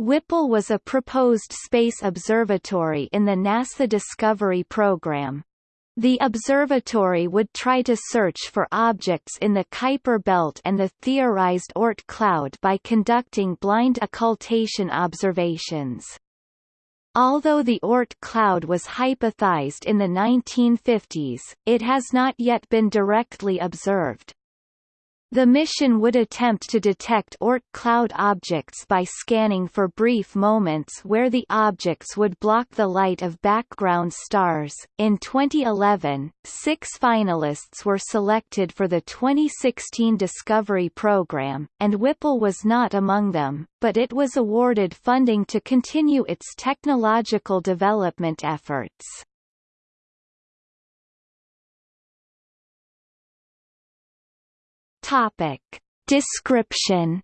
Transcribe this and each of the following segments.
Whipple was a proposed space observatory in the NASA Discovery program. The observatory would try to search for objects in the Kuiper belt and the theorized Oort cloud by conducting blind occultation observations. Although the Oort cloud was hypothesized in the 1950s, it has not yet been directly observed. The mission would attempt to detect Oort cloud objects by scanning for brief moments where the objects would block the light of background stars. In 2011, six finalists were selected for the 2016 Discovery program, and Whipple was not among them, but it was awarded funding to continue its technological development efforts. Topic. Description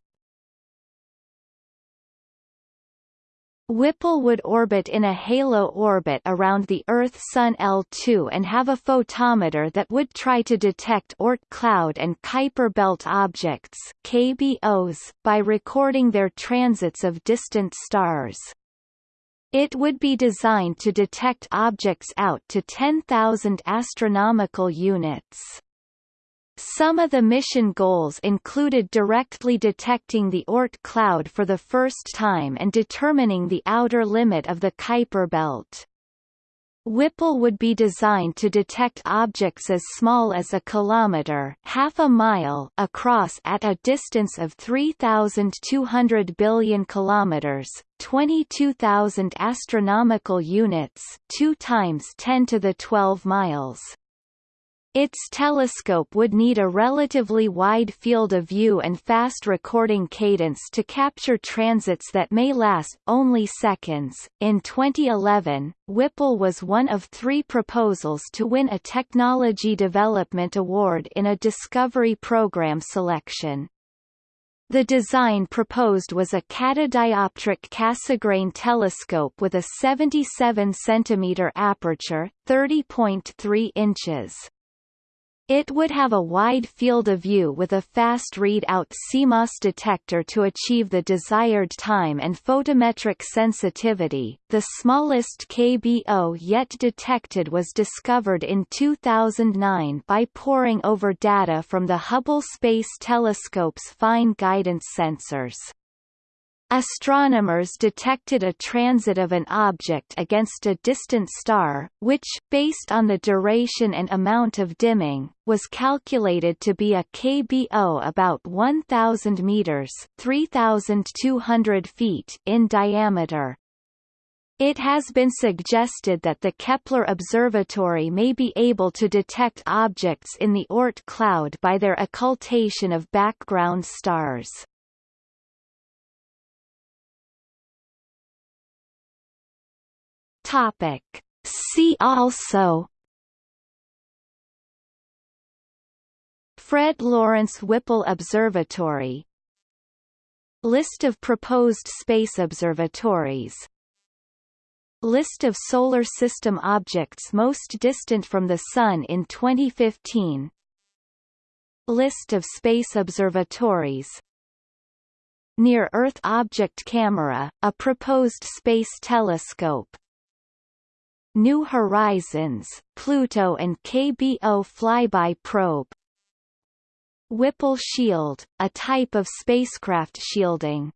Whipple would orbit in a halo orbit around the Earth-Sun L2 and have a photometer that would try to detect Oort cloud and Kuiper belt objects KBOs, by recording their transits of distant stars. It would be designed to detect objects out to 10,000 astronomical units. Some of the mission goals included directly detecting the Oort cloud for the first time and determining the outer limit of the Kuiper belt. Whipple would be designed to detect objects as small as a kilometer half a mile across at a distance of 3,200 billion kilometers 22,000 astronomical units 2 times 10 to the 12 miles. Its telescope would need a relatively wide field of view and fast recording cadence to capture transits that may last only seconds. In 2011, Whipple was one of three proposals to win a Technology Development Award in a Discovery Program selection. The design proposed was a catadioptric Cassegrain telescope with a 77 cm aperture, 30.3 inches. It would have a wide field of view with a fast readout CMOS detector to achieve the desired time and photometric sensitivity. The smallest KBO yet detected was discovered in 2009 by poring over data from the Hubble Space Telescope's fine guidance sensors. Astronomers detected a transit of an object against a distant star, which, based on the duration and amount of dimming, was calculated to be a KBO about 1,000 meters (3,200 feet) in diameter. It has been suggested that the Kepler Observatory may be able to detect objects in the Oort cloud by their occultation of background stars. Topic. See also Fred Lawrence Whipple Observatory List of proposed space observatories List of Solar System objects most distant from the Sun in 2015 List of space observatories Near-Earth Object Camera, a proposed space telescope New Horizons, Pluto and KBO flyby probe. Whipple shield, a type of spacecraft shielding